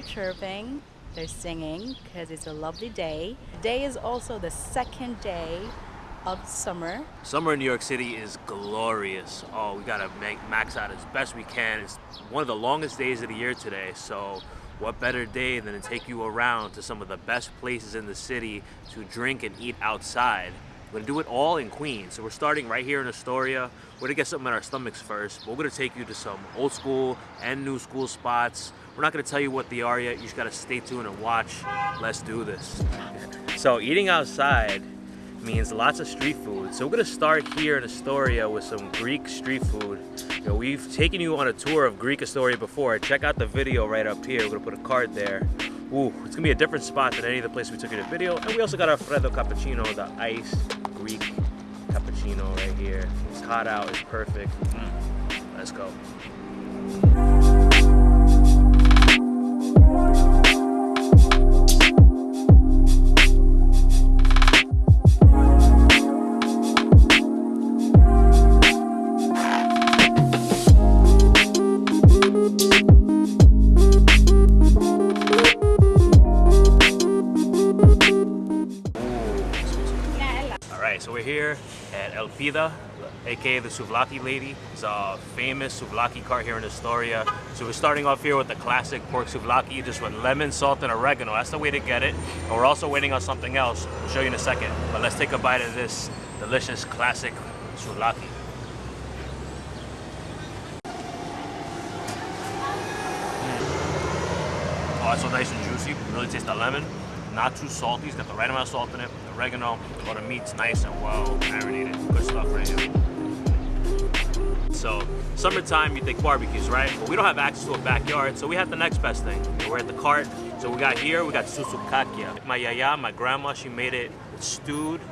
are chirping, they're singing because it's a lovely day. Today is also the second day of summer. Summer in New York City is glorious. Oh, we gotta make max out as best we can. It's one of the longest days of the year today, so what better day than to take you around to some of the best places in the city to drink and eat outside. We're gonna do it all in Queens. So we're starting right here in Astoria. We're gonna get something in our stomachs first. We're gonna take you to some old school and new school spots. We're not gonna tell you what they are yet. You just gotta stay tuned and watch. Let's do this. So eating outside means lots of street food. So we're gonna start here in Astoria with some Greek street food. You know, we've taken you on a tour of Greek Astoria before. Check out the video right up here. We're gonna put a card there. Ooh, it's gonna be a different spot than any of the places we took in the video. And we also got our Freddo Cappuccino, the iced Greek cappuccino right here. It's hot out, it's perfect. Mm. Let's go. So we're here at El Elpida, aka the Souvlaki lady. It's a famous souvlaki cart here in Astoria. So we're starting off here with the classic pork souvlaki, just with lemon, salt, and oregano. That's the way to get it. And we're also waiting on something else. I'll show you in a second. But let's take a bite of this delicious classic souvlaki. Mm. Oh, it's so nice and juicy. Really taste the lemon not too salty. It's got the right amount of salt in it, oregano, but the meat's nice and well marinated. Good stuff right here. So, summertime, you think barbecues, right? But we don't have access to a backyard, so we have the next best thing. We're at the cart. So we got here, we got soutzoukakia. My yaya, my grandma, she made it stewed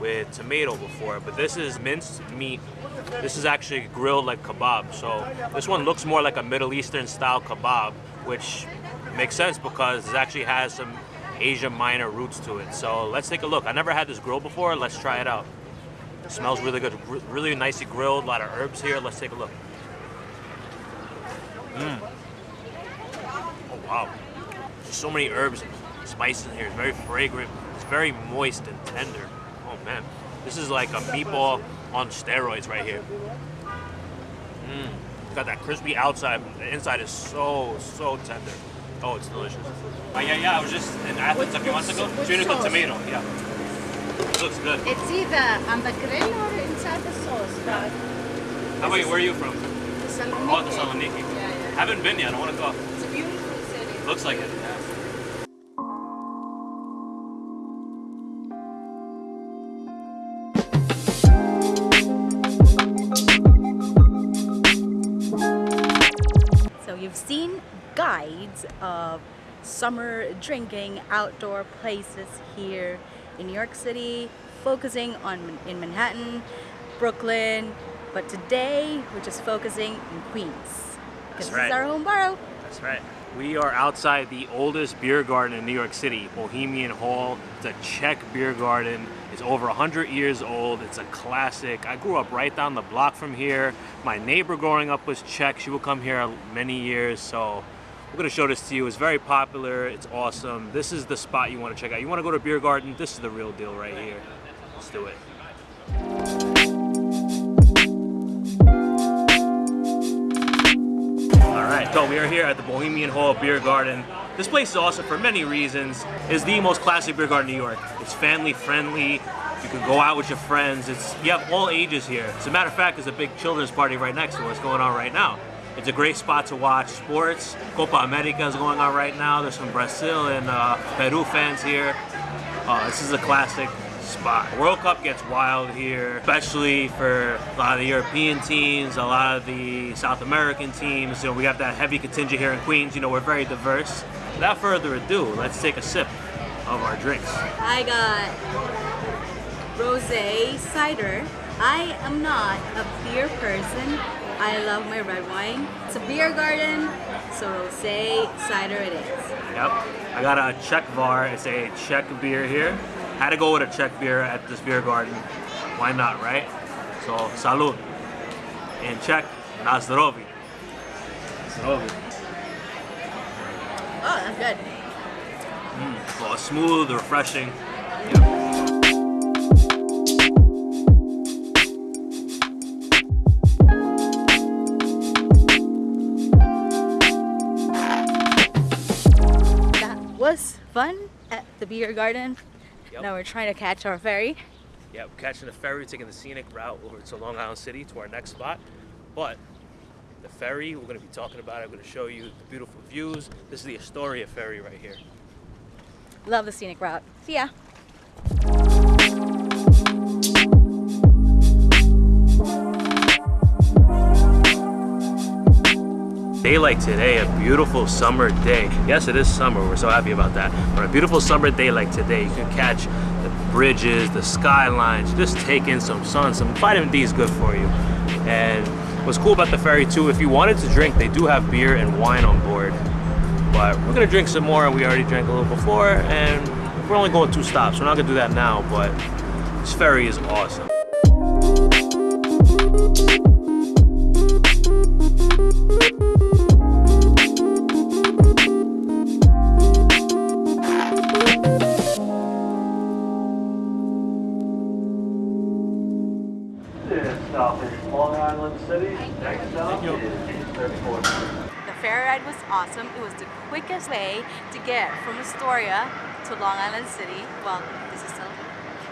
with tomato before, but this is minced meat. This is actually grilled like kebab. So this one looks more like a Middle Eastern style kebab, which makes sense because it actually has some Asia Minor roots to it. So let's take a look. I never had this grill before. Let's try it out. It smells really good. Really nicely grilled. A lot of herbs here. Let's take a look. Mmm. Oh, wow. So many herbs and spices in here. It's very fragrant. It's very moist and tender. Oh, man. This is like a meatball on steroids right here. Mmm. Got that crispy outside. The inside is so, so tender. Oh, it's delicious. Uh, yeah, yeah, I was just in Athens a few months ago. Tuna with tomato, yeah. It looks good. It's either on the grill or inside the sauce, but... How about you? Where are you from? Thessaloniki. Oh, Thessaloniki. Yeah, yeah. Haven't been yet. I want to go. It's a beautiful city. Looks like it. So you've seen guides of summer drinking outdoor places here in New York City, focusing on in Manhattan, Brooklyn, but today we're just focusing in Queens. Because this right. is our home borough. That's right. We are outside the oldest beer garden in New York City, Bohemian Hall. It's a Czech beer garden. It's over 100 years old. It's a classic. I grew up right down the block from here. My neighbor growing up was Czech. She would come here many years, so we're gonna show this to you. It's very popular, it's awesome. This is the spot you wanna check out. You wanna go to Beer Garden, this is the real deal right here. Let's do it. All right, so we are here at the Bohemian Hall Beer Garden. This place is awesome for many reasons. It's the most classic beer garden in New York. It's family friendly. You can go out with your friends. It's You have all ages here. As a matter of fact, there's a big children's party right next to us going on right now. It's a great spot to watch sports. Copa America is going on right now. There's some Brazil and uh, Peru fans here. Uh, this is a classic spot. World Cup gets wild here, especially for a lot of the European teams, a lot of the South American teams. You know, we have that heavy contingent here in Queens. You know, we're very diverse. Without further ado, let's take a sip of our drinks. I got rosé cider. I am not a beer person, I love my red wine. It's a beer garden, so rosé cider it is. Yep. I got a Czechvar. It's a Czech beer here. Had to go with a Czech beer at this beer garden. Why not, right? So, salud. In Czech, na zdrowie. Zdrowie. Oh, that's good. Mm, well, smooth, refreshing. That fun at the beer garden. Yep. Now we're trying to catch our ferry. Yeah, we're catching the ferry, taking the scenic route over to Long Island City to our next spot. But the ferry, we're going to be talking about it. I'm going to show you the beautiful views. This is the Astoria ferry right here. Love the scenic route. See ya. Day like today, a beautiful summer day. Yes, it is summer. We're so happy about that. But a beautiful summer day like today, you can catch the bridges, the skylines, just take in some sun. Some vitamin D is good for you. And what's cool about the ferry too, if you wanted to drink, they do have beer and wine on board. But we're gonna drink some more. We already drank a little before, and we're only going two stops. We're not gonna do that now, but this ferry is awesome. Awesome. It was the quickest way to get from Astoria to Long Island City. Well, this is still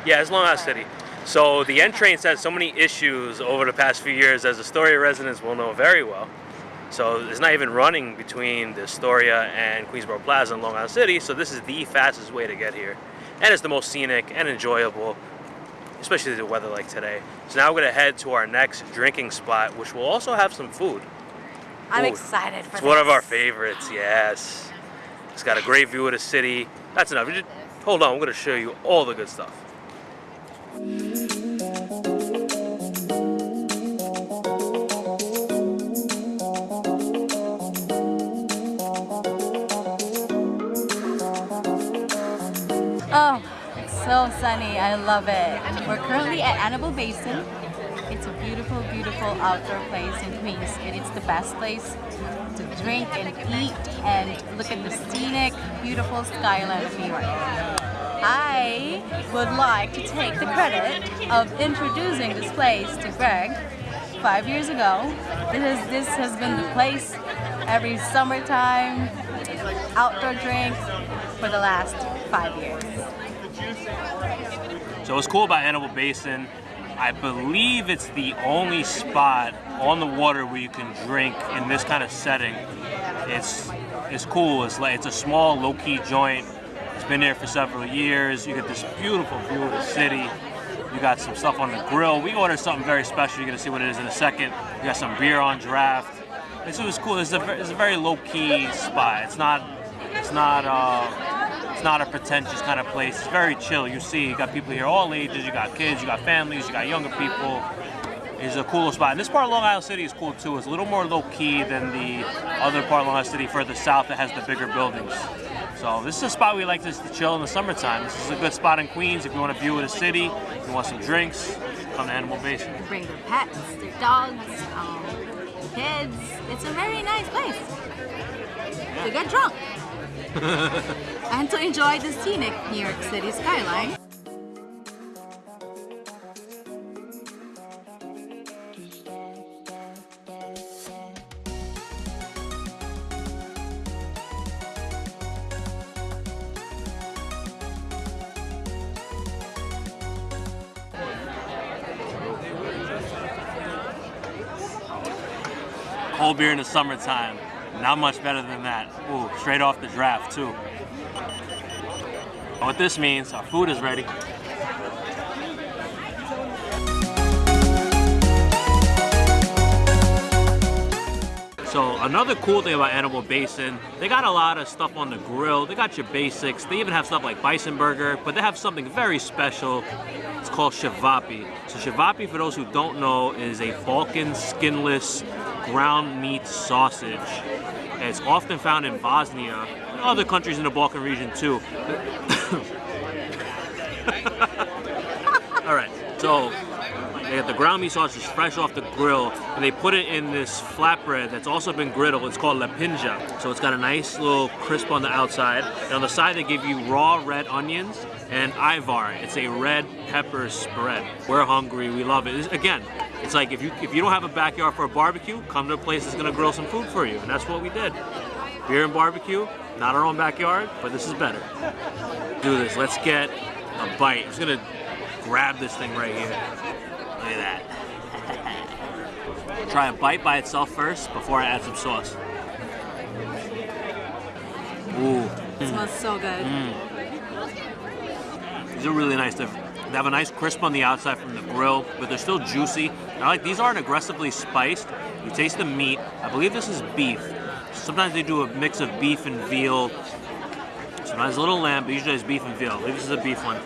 Yeah, it's Long Island City. So the N train's had so many issues over the past few years, as Astoria residents will know very well. So it's not even running between the Astoria and Queensboro Plaza in Long Island City. So this is the fastest way to get here, and it's the most scenic and enjoyable, especially the weather like today. So now we're gonna head to our next drinking spot, which will also have some food. I'm Ooh, excited for It's this. one of our favorites. Yes, it's got a great view of the city. That's enough. Just- hold on, I'm gonna show you all the good stuff. Oh, it's so sunny. I love it. We're currently at Anable Basin. Beautiful, beautiful outdoor place in Queens. And it's the best place to drink and eat and look at the scenic, beautiful skyline of New York. I would like to take the credit of introducing this place to Greg five years ago. This, is, this has been the place every summertime, outdoor drinks for the last five years. So what's cool about Anable Basin, I believe it's the only spot on the water where you can drink in this kind of setting. It's it's cool. It's like it's a small, low-key joint. It's been there for several years. You get this beautiful view of the city. You got some stuff on the grill. We ordered something very special. You're gonna see what it is in a second. We got some beer on draft. It's, it was cool. It's a, it's a very low-key spot. It's not it's not uh, it's not a pretentious kind of place. It's very chill. You see, you got people here all ages. You got kids. You got families. You got younger people. It's a cool spot. And this part of Long Island City is cool too. It's a little more low key than the other part of Long Island City further south that has the bigger buildings. So this is a spot we like to chill in the summertime. This is a good spot in Queens if you want a view of the city, you want some drinks, come to Anable Basin. bring their pets, their dogs, um, kids. It's a very nice place to get drunk and to enjoy the scenic New York City skyline. Cold beer in the summertime. Not much better than that. Ooh, straight off the draft too. What this means, our food is ready. So another cool thing about Anable Basin, they got a lot of stuff on the grill. They got your basics. They even have stuff like bison burger, but they have something very special. It's called cevapi. So cevapi, for those who don't know, is a Balkan skinless ground meat sausage. It's often found in Bosnia and other countries in the Balkan region too. All right, so They got the ground meat sausage fresh off the grill, and they put it in this flatbread that's also been griddled. It's called lepinja. So it's got a nice little crisp on the outside. And on the side, they give you raw red onions and ajvar. It's a red pepper spread. We're hungry. We love it. Again, it's like if you if you don't have a backyard for a barbecue, come to a place that's gonna grill some food for you, and that's what we did. Beer and barbecue, not our own backyard, but this is better. Do this. Let's get a bite. I'm just gonna grab this thing right here. Look at that. Try a bite by itself first before I add some sauce. Ooh. It smells so good. Mm. These are really nice. They're, they have a nice crisp on the outside from the grill, but they're still juicy. I like these aren't aggressively spiced. You taste the meat. I believe this is beef. Sometimes they do a mix of beef and veal. Sometimes a little lamb, but usually it's beef and veal. I believe this is a beef one.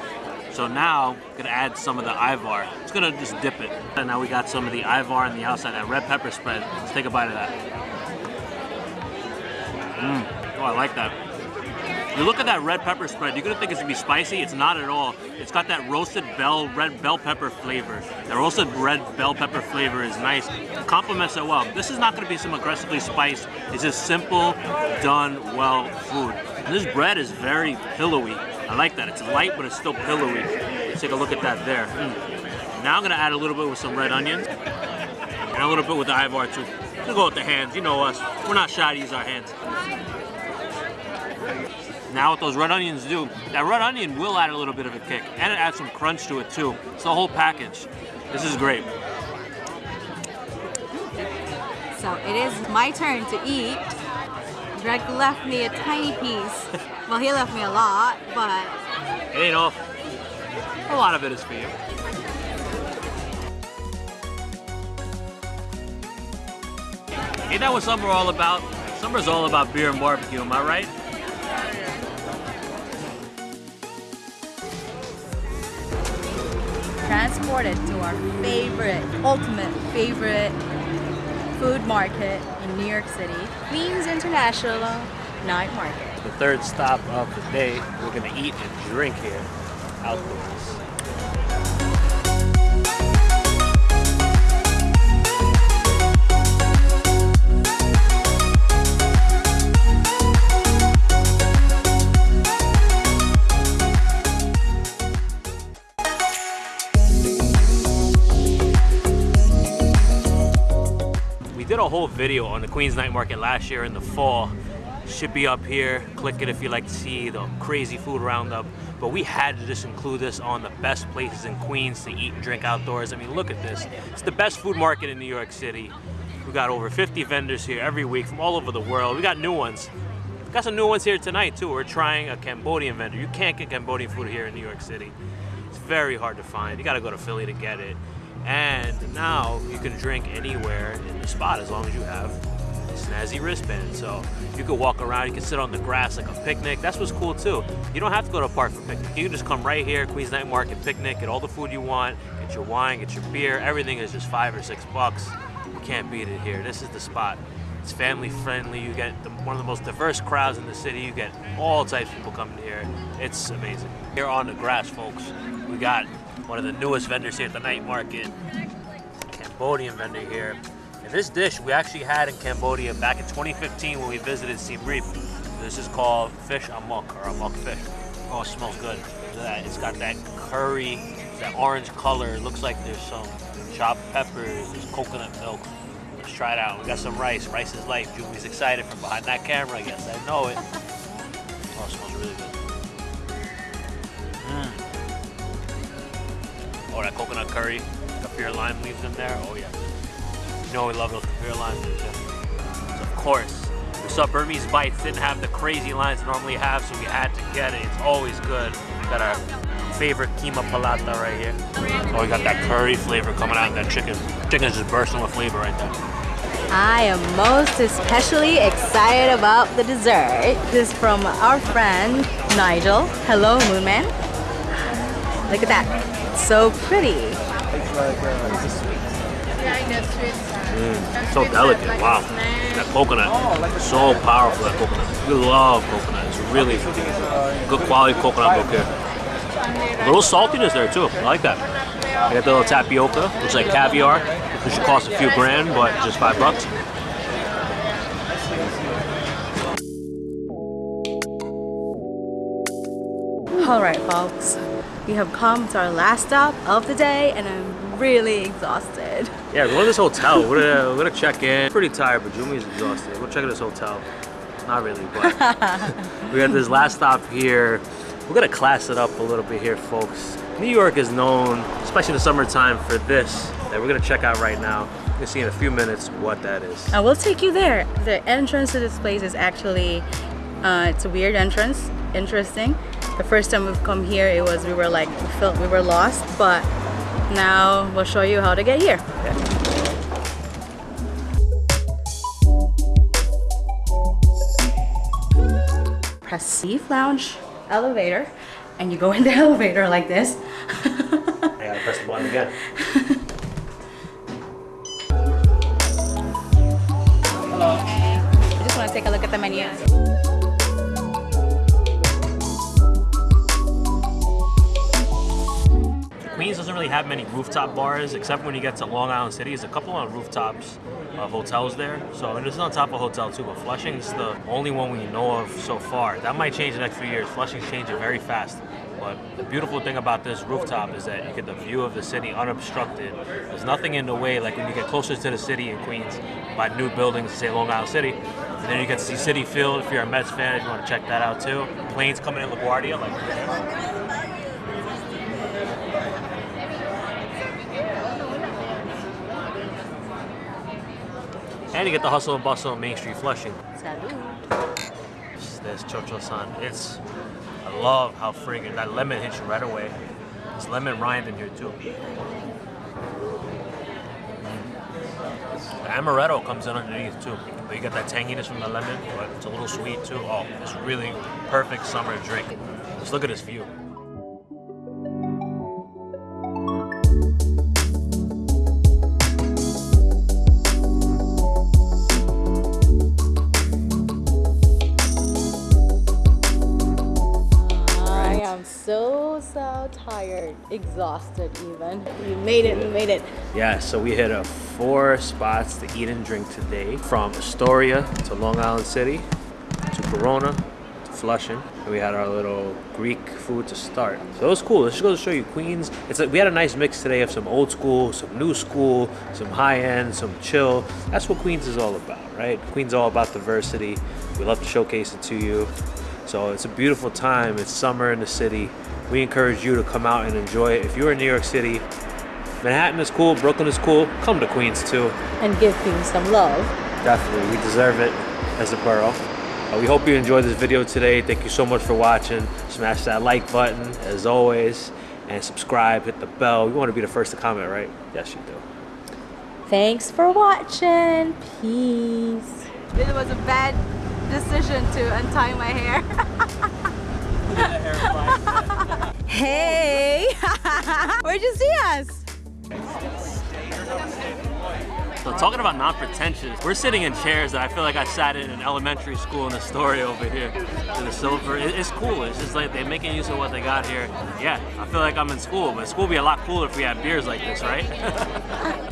So now, gonna add some of the ajvar. It's gonna just dip it. And now we got some of the ajvar on the outside, that red pepper spread. Let's take a bite of that. Mmm. Oh, I like that. You look at that red pepper spread, you're gonna think it's gonna be spicy. It's not at all. It's got that roasted bell red bell pepper flavor. The roasted red bell pepper flavor is nice. It complements it well. This is not gonna be some aggressively spiced. It's just simple, done well food. And this bread is very pillowy. I like that. It's light, but it's still pillowy. Let's take a look at that there. Mm. Now I'm gonna add a little bit with some red onions and a little bit with the ajvar too. We'll go with the hands. You know us. We're not shy to use our hands. Now what those red onions do, that red onion will add a little bit of a kick and it adds some crunch to it too. It's the whole package. This is great. So it is my turn to eat. Greg left me a tiny piece. Well, he left me a lot, but It ain't all. A lot of it is for you. Ain't that what summer all about? Summer's all about beer and barbecue, am I right? Transported to our favorite, ultimate favorite food market in New York City, Queens International Night Market. The third stop of the day, we're gonna eat and drink here outdoors. Whole video on the Queens Night Market last year in the fall. Should be up here. Click it if you like to see the crazy food roundup. But we had to just include this on the best places in Queens to eat and drink outdoors. I mean, look at this. It's the best food market in New York City. We've got over 50 vendors here every week from all over the world. We got new ones. We got some new ones here tonight too. We're trying a Cambodian vendor. You can't get Cambodian food here in New York City. It's very hard to find. You got to go to Philly to get it. And now you can drink anywhere in the spot as long as you have a snazzy wristband. So you can walk around, you can sit on the grass like a picnic. That's what's cool too. You don't have to go to a park for picnic. You can just come right here, Queens Night Market picnic, get all the food you want, get your wine, get your beer. Everything is just five or six bucks. You can't beat it here. This is the spot. It's family friendly. You get the, one of the most diverse crowds in the city. You get all types of people coming here. It's amazing. Here on the grass, folks, we got one of the newest vendors here at the night market. Cambodian vendor here. And this dish we actually had in Cambodia back in 2015 when we visited Siem Reap. This is called fish amok or amok fish. Oh, it smells good. It's got that curry, that orange color. It looks like there's some chopped peppers, there's coconut milk. Let's try it out. We got some rice. Rice is life. Julie's excited from behind that camera, I guess. I know it. Oh, it smells really good. Oh, that coconut curry. Kaffir lime leaves in there. Oh, yeah. You know we love those kaffir lime leaves, yeah. So, of course, we saw Burmese Bites didn't have the crazy lines it normally have, so we had to get it. It's always good. We got our favorite keema palata right here. Oh, we got that curry flavor coming out in that chicken. Chicken's just bursting with flavor right there. I am most especially excited about the dessert. This is from our friend Nigel. Hello, Moonman. Look at that. So pretty. Mm, so delicate, wow. That coconut, so powerful, that coconut. We love coconut. It's really good quality coconut milk here. A little saltiness there too. I like that. I got the little tapioca, which is like caviar, which should cost a few grand, but just five bucks. All right, folks. We have come to our last stop of the day, and I'm really exhausted. Yeah, we're going to this hotel. We're gonna, we're gonna check in. Pretty tired, but Jumi's exhausted. We'll check in this hotel. Not really, but we got this last stop here. We're gonna class it up a little bit here, folks. New York is known, especially in the summertime, for this that we're gonna check out right now. You're gonna see in a few minutes what that is. I will take you there. The entrance to this place is actually, uh, it's a weird entrance, interesting. The first time we've come here, it was, we were like, we felt we were lost, but now we'll show you how to get here. Press C Lounge elevator, and you go in the elevator like this. I gotta press the button again. I just want to take a look at the menu. Doesn't really have many rooftop bars, except when you get to Long Island City. There's a couple on rooftops of hotels there. So, and this is on top of a hotel too, but Flushing's the only one we know of so far. That might change in the next few years. Flushing's changing very fast. But the beautiful thing about this rooftop is that you get the view of the city unobstructed. There's nothing in the way, like when you get closer to the city in Queens by new buildings, say Long Island City. And then you get to see Citi Field if you're a Mets fan, if you want to check that out too. Planes coming in LaGuardia, like And you get the hustle and bustle of Main Street Flushing. Salud. There's Chocho San. It's, I love how friggin' that lemon hits you right away. There's lemon rind in here too. The amaretto comes in underneath too. But you get that tanginess from the lemon, but it's a little sweet too. Oh, it's really perfect summer drink. Just look at this view. Tired, exhausted even. We made it, we made it. Yeah, so we hit up four spots to eat and drink today. From Astoria to Long Island City to Corona to Flushing. And we had our little Greek food to start. So it was cool. Let's just go to show you Queens. It's like we had a nice mix today of some old school, some new school, some high end, some chill. That's what Queens is all about, right? Queens is all about diversity. We love to showcase it to you. So it's a beautiful time. It's summer in the city. We encourage you to come out and enjoy it. If you're in New York City, Manhattan is cool, Brooklyn is cool. Come to Queens too. And give Queens some love. Definitely, we deserve it as a borough. Uh, we hope you enjoyed this video today. Thank you so much for watching. Smash that like button as always, and subscribe. Hit the bell. You want to be the first to comment, right? Yes, you do. Thanks for watching. Peace. It was a bad decision to untie my hair. hey! Where'd you see us? So talking about non-pretentious, we're sitting in chairs that I feel like I sat in an elementary school in Astoria over here. In the silver, it's cool. It's just like they're making use of what they got here. Yeah, I feel like I'm in school, but school would be a lot cooler if we had beers like this, right?